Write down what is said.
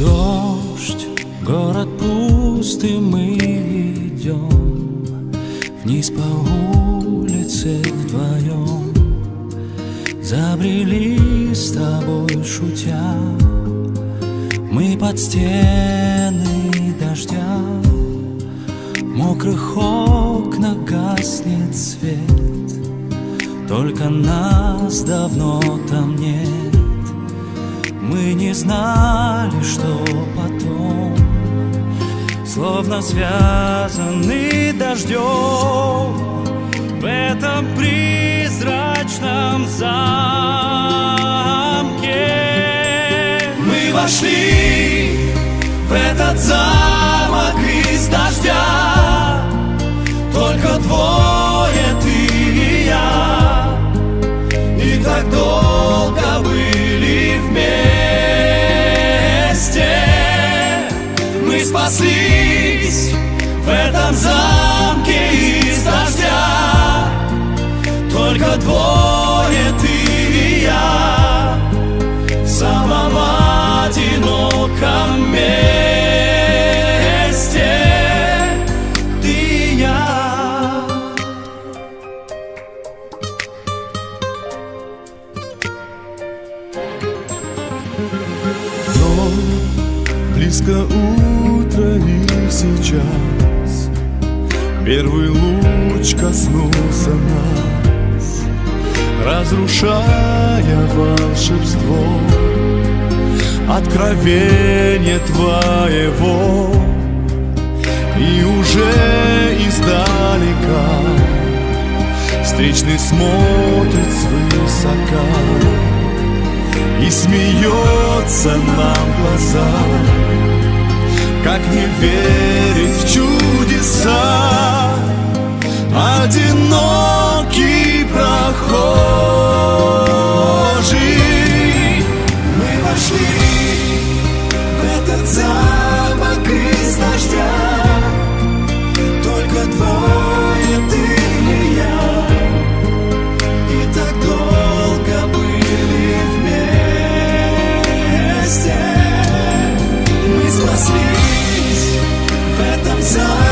Дождь, город пуст, мы идем Вниз по улице вдвоем Забрели с тобой, шутя Мы под стены дождя. В мокрых окнах гаснет свет Только нас давно там нет. Мы не знали, что потом Словно связаны дождем В этом призрачном замке. Мы вошли в этот замок спаслись в этом замке из дождя. Только двое ты и я В самом одиноком месте. Ты и я. Но близко утро и сейчас. Первый луч коснулся нас Разрушая волшебство. Откровение твоего. И уже издалека Встречный смотрит свысока и смеется нам в глаза как не верить в чудеса. Одинокий прохожий. Мы вошли в этот замок из дождя. Только двое ты и я. И так долго были вместе. Мы спасли в этом зале